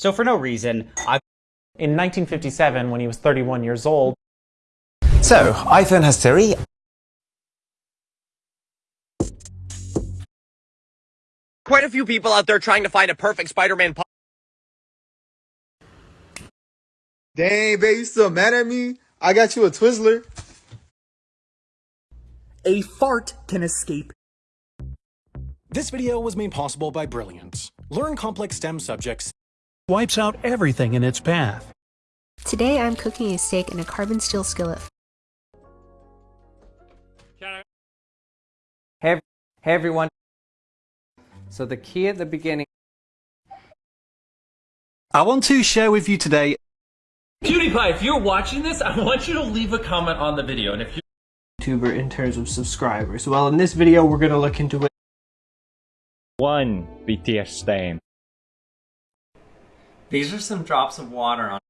So for no reason, I In 1957, when he was 31 years old, So, iPhone has Siri. Quite a few people out there trying to find a perfect Spider-Man pu- Dang, babe, you still mad at me? I got you a Twizzler. A fart can escape. This video was made possible by Brilliant. Learn complex STEM subjects wipes out everything in its path. Today I'm cooking a steak in a carbon steel skillet. Hey, hey everyone. So the key at the beginning. I want to share with you today PewDiePie, if you're watching this, I want you to leave a comment on the video. And if you YouTuber in terms of subscribers. Well, in this video, we're going to look into it. One BTS stan. These are some drops of water on